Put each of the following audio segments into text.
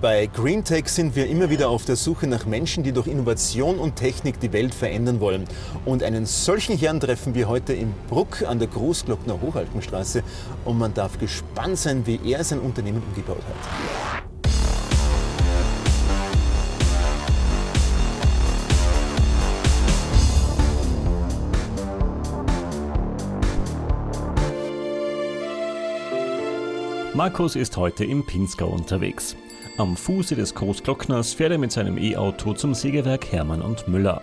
Bei GreenTech sind wir immer wieder auf der Suche nach Menschen, die durch Innovation und Technik die Welt verändern wollen. Und einen solchen Herrn treffen wir heute in Bruck an der Großglockner Hochalpenstraße. Und man darf gespannt sein, wie er sein Unternehmen umgebaut hat. Markus ist heute im Pinzgau unterwegs. Am Fuße des Großglockners fährt er mit seinem E-Auto zum Sägewerk Hermann und Müller.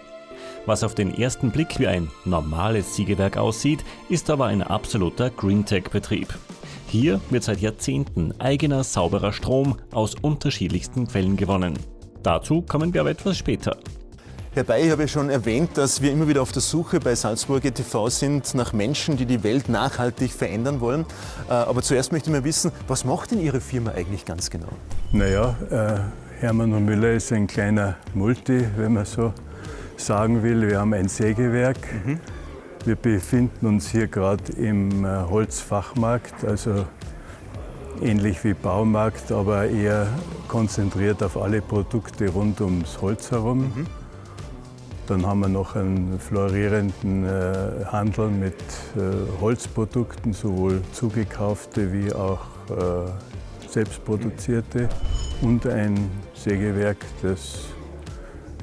Was auf den ersten Blick wie ein normales Sägewerk aussieht, ist aber ein absoluter Greentech-Betrieb. Hier wird seit Jahrzehnten eigener sauberer Strom aus unterschiedlichsten Quellen gewonnen. Dazu kommen wir aber etwas später. Ich habe ja schon erwähnt, dass wir immer wieder auf der Suche bei Salzburger TV sind nach Menschen, die die Welt nachhaltig verändern wollen. Äh, aber zuerst möchte ich mal wissen, was macht denn Ihre Firma eigentlich ganz genau? Naja, äh, Hermann und Müller ist ein kleiner Multi, wenn man so sagen will. Wir haben ein Sägewerk. Mhm. Wir befinden uns hier gerade im äh, Holzfachmarkt, also ähnlich wie Baumarkt, aber eher konzentriert auf alle Produkte rund ums Holz herum. Mhm. Dann haben wir noch einen florierenden äh, Handel mit äh, Holzprodukten, sowohl zugekaufte wie auch äh, selbstproduzierte und ein Sägewerk, das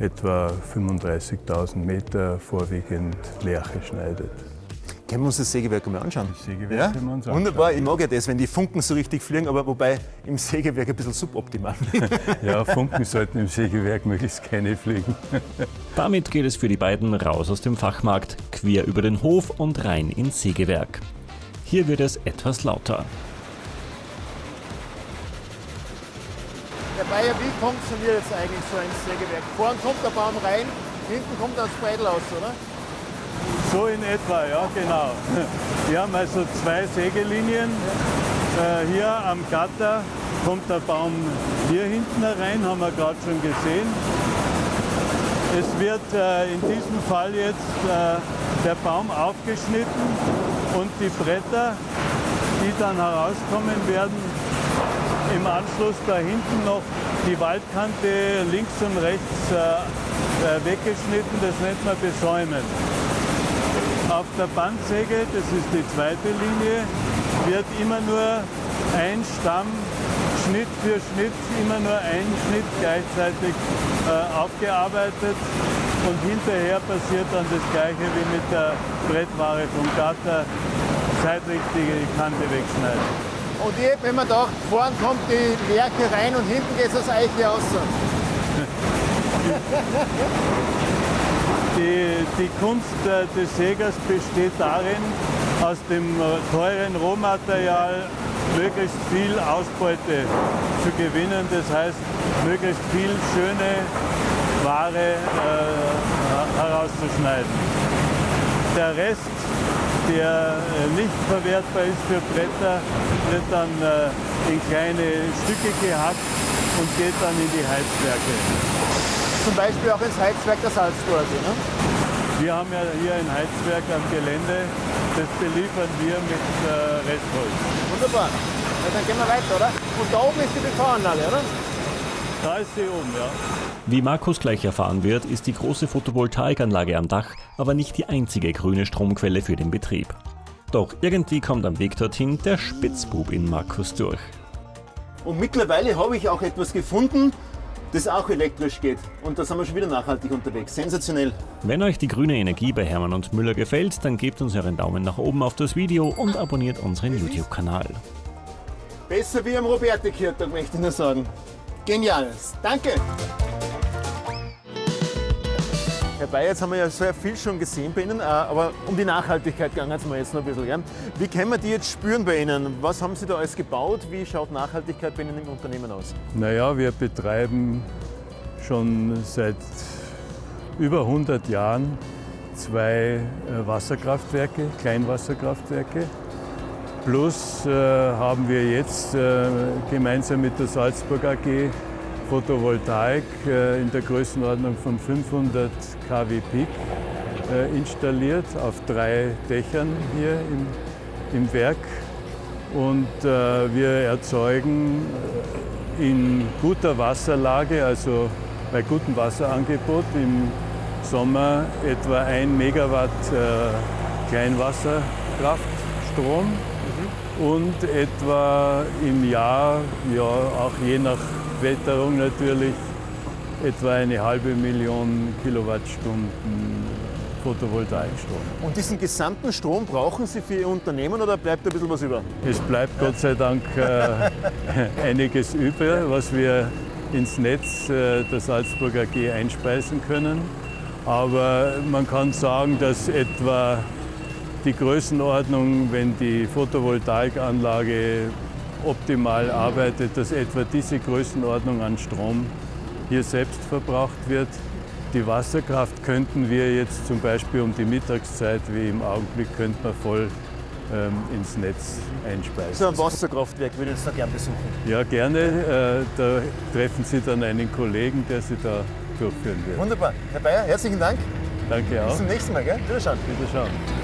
etwa 35.000 Meter vorwiegend Lärche schneidet. Können wir uns das Sägewerk mal anschauen? Das Sägewerk ja? können wir uns anschauen. Wunderbar, ich mag ja das, wenn die Funken so richtig fliegen, aber wobei im Sägewerk ein bisschen suboptimal. ja, Funken sollten im Sägewerk möglichst keine fliegen. Damit geht es für die beiden raus aus dem Fachmarkt, quer über den Hof und rein ins Sägewerk. Hier wird es etwas lauter. Herr Bayer, wie funktioniert jetzt eigentlich so ein Sägewerk? Vorne kommt der Baum rein, hinten kommt das Bredel aus, oder? So in etwa, ja genau. Wir haben also zwei Sägelinien. Äh, hier am Gatter kommt der Baum hier hinten herein, haben wir gerade schon gesehen. Es wird äh, in diesem Fall jetzt äh, der Baum aufgeschnitten und die Bretter, die dann herauskommen werden, im Anschluss da hinten noch die Waldkante links und rechts weggeschnitten, das nennt man Besäumen. Auf der Bandsäge, das ist die zweite Linie, wird immer nur ein Stamm Schnitt für Schnitt, immer nur ein Schnitt gleichzeitig äh, aufgearbeitet und hinterher passiert dann das gleiche wie mit der Brettware vom Gatter, seitlich die Kante wegschneiden. Und ich, wenn man da vorne kommt die Werke rein und hinten geht es aus Eiche aus. Die, die Kunst des Sägers besteht darin, aus dem äh, teuren Rohmaterial möglichst viel Ausbeute zu gewinnen. Das heißt, möglichst viel schöne Ware äh, herauszuschneiden. Der Rest, der äh, nicht verwertbar ist für Bretter, wird dann äh, in kleine Stücke gehackt und geht dann in die Heizwerke zum Beispiel auch ins Heizwerk der Salzburger. Ne? Wir haben ja hier ein Heizwerk am Gelände, das beliefern wir mit äh, Restholz. Wunderbar. Ja, dann gehen wir weiter, oder? Und da oben ist die PV-Anlage, oder? Da ist sie oben, ja. Wie Markus gleich erfahren wird, ist die große Photovoltaikanlage am Dach aber nicht die einzige grüne Stromquelle für den Betrieb. Doch irgendwie kommt am Weg dorthin der Spitzbub in Markus durch. Und mittlerweile habe ich auch etwas gefunden, das auch elektrisch geht. Und da sind wir schon wieder nachhaltig unterwegs. Sensationell. Wenn euch die grüne Energie bei Hermann und Müller gefällt, dann gebt uns euren Daumen nach oben auf das Video und abonniert unseren YouTube-Kanal. Besser wie am Robertikirtag, möchte ich nur sagen. Geniales. Danke. Herr Bayer, jetzt haben wir ja sehr viel schon gesehen bei Ihnen, äh, aber um die Nachhaltigkeit gehen es mir jetzt noch ein bisschen. Wie können wir die jetzt spüren bei Ihnen? Was haben Sie da alles gebaut? Wie schaut Nachhaltigkeit bei Ihnen im Unternehmen aus? Naja, wir betreiben schon seit über 100 Jahren zwei äh, Wasserkraftwerke, Kleinwasserkraftwerke. Plus äh, haben wir jetzt äh, gemeinsam mit der Salzburg AG Photovoltaik äh, in der Größenordnung von 500 kW Peak äh, installiert auf drei Dächern hier im, im Werk. Und äh, wir erzeugen in guter Wasserlage, also bei gutem Wasserangebot. Im Sommer etwa 1 Megawatt äh, Kleinwasserkraftstrom mhm. und etwa im Jahr, ja auch je nach Wetterung natürlich, etwa eine halbe Million Kilowattstunden Photovoltaikstrom. Und diesen gesamten Strom brauchen Sie für Ihr Unternehmen oder bleibt ein bisschen was über? Es bleibt Gott sei Dank äh, einiges über, was wir ins Netz äh, der Salzburg AG einspeisen können. Aber man kann sagen, dass etwa die Größenordnung, wenn die Photovoltaikanlage optimal arbeitet, dass etwa diese Größenordnung an Strom hier selbst verbraucht wird. Die Wasserkraft könnten wir jetzt zum Beispiel um die Mittagszeit, wie im Augenblick, könnten wir voll ähm, ins Netz einspeisen. So ein Wasserkraftwerk würde ich jetzt da gerne besuchen. Ja, gerne. Äh, da treffen Sie dann einen Kollegen, der Sie da durchführen wird. Wunderbar. Herr Bayer, herzlichen Dank. Danke auch. Bis zum nächsten Mal. Gell? Wiederschauen. Wiederschauen.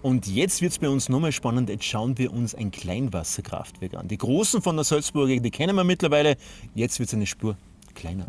Und jetzt wird es bei uns nochmal spannend. Jetzt schauen wir uns ein Kleinwasserkraftwerk an. Die großen von der Salzburger, die kennen wir mittlerweile. Jetzt wird es eine Spur kleiner.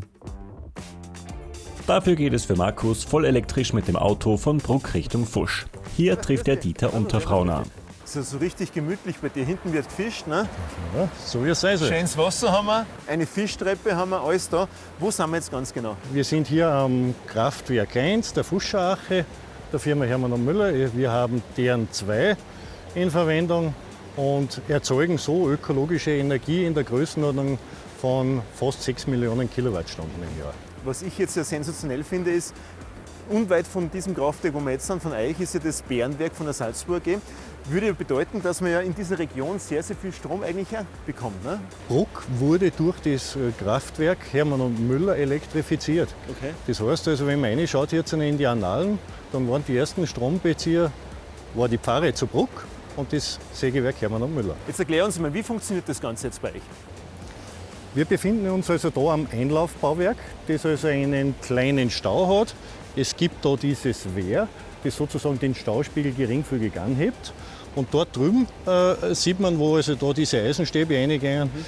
Dafür geht es für Markus voll elektrisch mit dem Auto von Bruck Richtung Fusch. Hier trifft er Dieter Unterfrauner. So, so richtig gemütlich bei dir. Hinten wird gefischt, ne? Ja, so wie es sein soll. Schönes Wasser haben wir, eine Fischtreppe haben wir, alles da. Wo sind wir jetzt ganz genau? Wir sind hier am Kraftwerk 1 der Fuscherache der Firma Hermann Müller. Wir haben deren zwei in Verwendung und erzeugen so ökologische Energie in der Größenordnung von fast 6 Millionen Kilowattstunden im Jahr. Was ich jetzt sehr sensationell finde, ist, unweit von diesem Kraftwerk, wo wir jetzt sind, von Eich, ist ja das Bärenwerk von der Salzburg AG. Würde bedeuten, dass man ja in dieser Region sehr, sehr viel Strom eigentlich bekommt. Ne? Bruck wurde durch das äh, Kraftwerk Hermann und Müller elektrifiziert. Okay. Das heißt also, wenn man reinschaut jetzt in die Annalen, dann waren die ersten Strombezieher war die Pfarre zu Bruck und das Sägewerk Hermann und Müller. Jetzt erklär uns mal, wie funktioniert das Ganze jetzt bei euch? Wir befinden uns also da am Einlaufbauwerk, das also einen kleinen Stau hat. Es gibt da dieses Wehr, das sozusagen den Stauspiegel geringfügig anhebt. Und dort drüben äh, sieht man, wo also da diese Eisenstäbe reingehen. Mhm.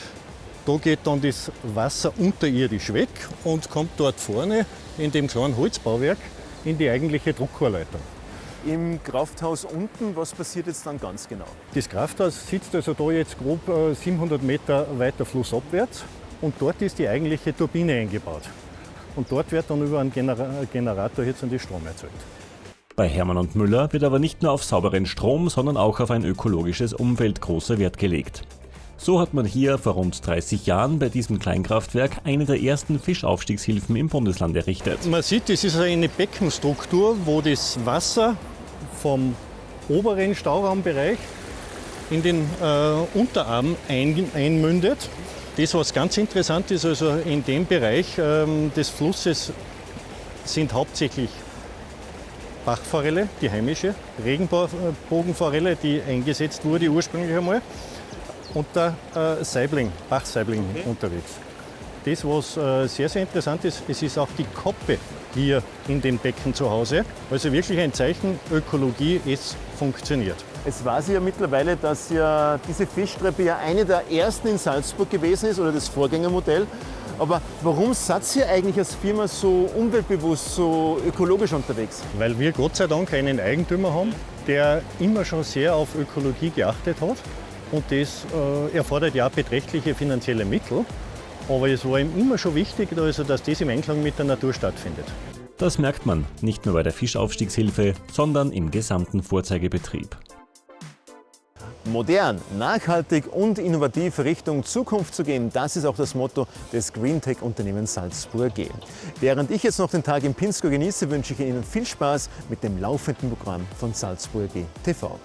Da geht dann das Wasser unterirdisch weg und kommt dort vorne in dem kleinen Holzbauwerk in die eigentliche Druckrohrleitung. Im Krafthaus unten, was passiert jetzt dann ganz genau? Das Krafthaus sitzt also da jetzt grob 700 äh, Meter weiter flussabwärts und dort ist die eigentliche Turbine eingebaut. Und dort wird dann über einen Generator jetzt an die Strom erzeugt. Bei Hermann und Müller wird aber nicht nur auf sauberen Strom, sondern auch auf ein ökologisches Umfeld großer Wert gelegt. So hat man hier vor rund 30 Jahren bei diesem Kleinkraftwerk eine der ersten Fischaufstiegshilfen im Bundesland errichtet. Man sieht, das ist eine Beckenstruktur, wo das Wasser vom oberen Stauraumbereich in den äh, Unterarm ein, einmündet. Das, was ganz interessant ist, also in dem Bereich ähm, des Flusses sind hauptsächlich Bachforelle, die heimische, Regenbogenforelle, die eingesetzt wurde ursprünglich einmal, und der äh, Saibling, Bachsaibling okay. unterwegs. Das, was äh, sehr, sehr interessant ist, es ist auch die Koppe hier in dem Becken zu Hause. Also wirklich ein Zeichen Ökologie, es funktioniert. Es weiß ja mittlerweile, dass ja diese Fischtreppe ja eine der ersten in Salzburg gewesen ist oder das Vorgängermodell. Aber warum seid ihr eigentlich als Firma so umweltbewusst, so ökologisch unterwegs? Weil wir Gott sei Dank einen Eigentümer haben, der immer schon sehr auf Ökologie geachtet hat. Und das äh, erfordert ja beträchtliche finanzielle Mittel. Aber es war ihm immer schon wichtig, also, dass das im Einklang mit der Natur stattfindet. Das merkt man nicht nur bei der Fischaufstiegshilfe, sondern im gesamten Vorzeigebetrieb. Modern, nachhaltig und innovativ Richtung Zukunft zu gehen, das ist auch das Motto des Greentech-Unternehmens Salzburg AG. Während ich jetzt noch den Tag in Pinsko genieße, wünsche ich Ihnen viel Spaß mit dem laufenden Programm von Salzburg AG TV.